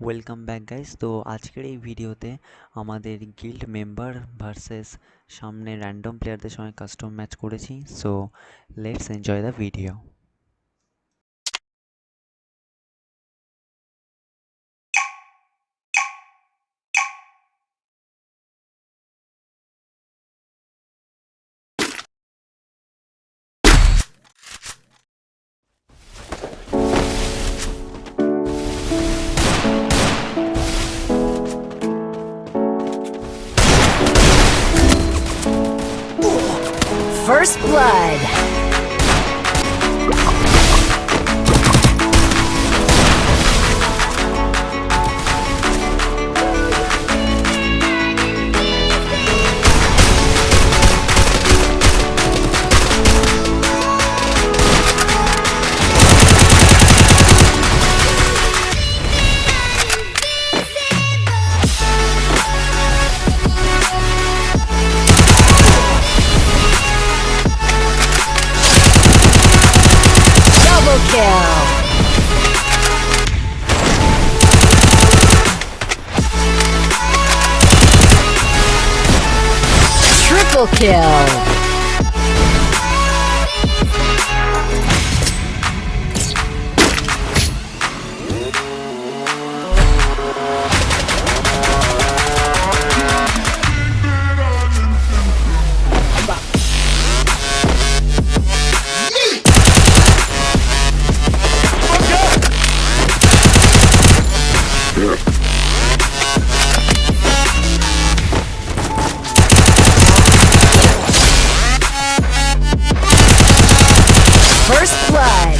Welcome back guys তো আজকের এই ভিডিওতে আমাদের গিল্ড মেম্বার ভার্সেস সামনে র্যান্ডম প্লেয়ারদের সঙ্গে কাস্টম ম্যাচ করেছি। So let's enjoy the video First Blood. Triple kill. First Blood.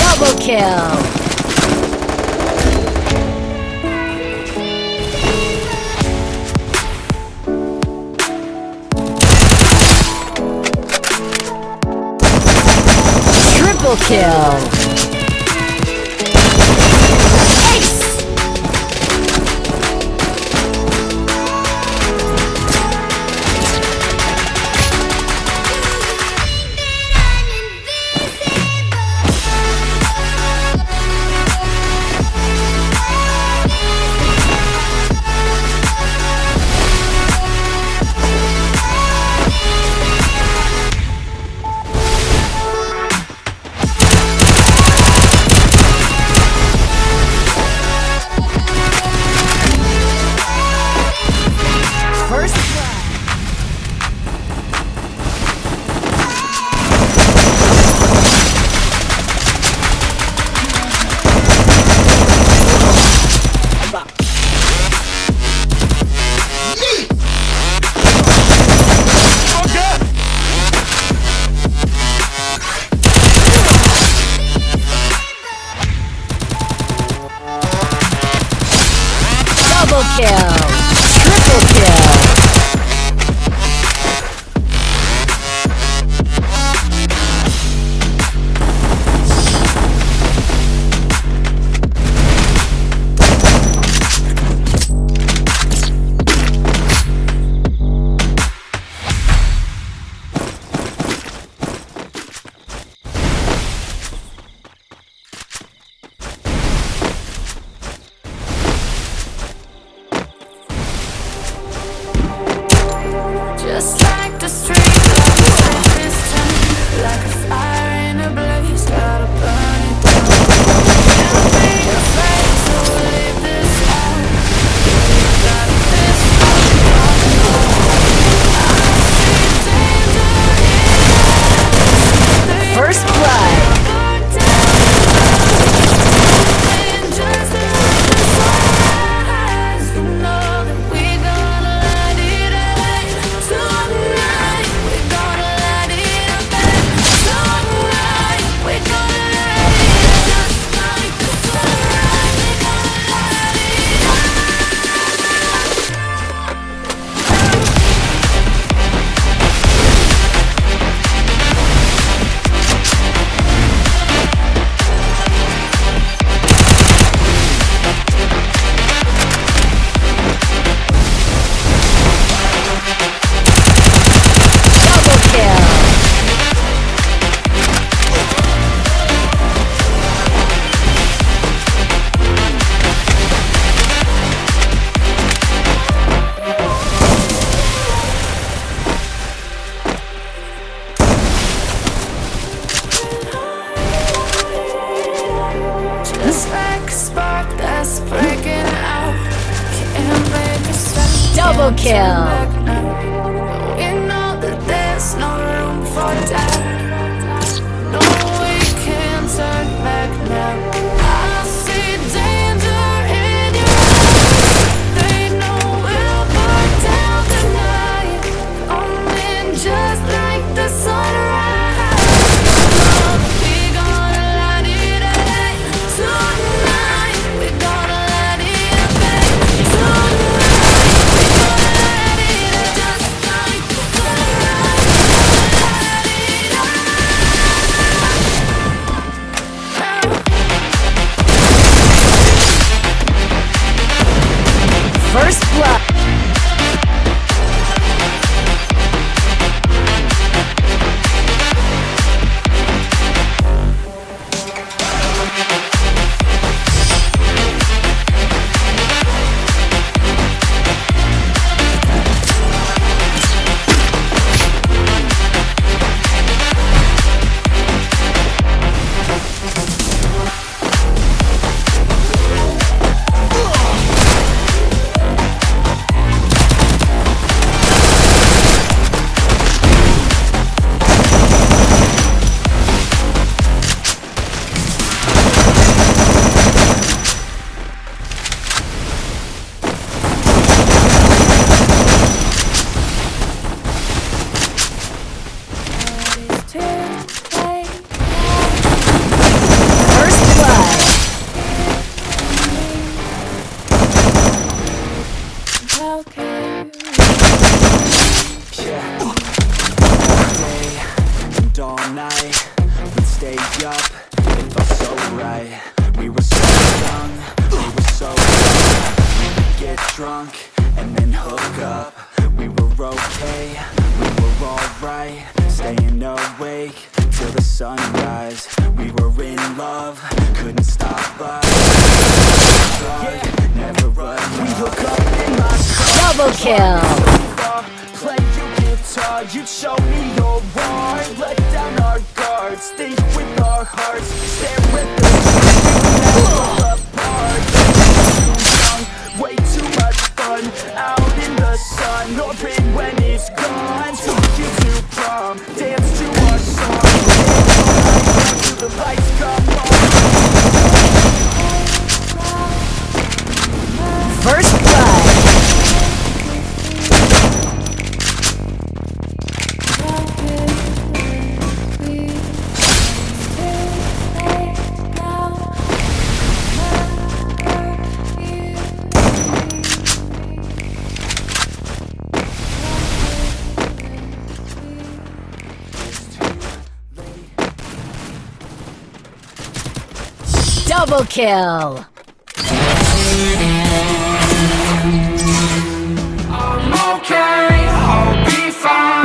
Double kill. Triple kill. drunk and then hook up. We were okay, we were alright Staying awake till the sunrise. We were in love, couldn't stop us. Never run We hook up in my car. Double kill you'd show me your heart. Let down our guards, think with our hearts. Stare the it's gone Took you to prom, dance to our song. The lights come on First Double kill. I'm okay, I'll be fine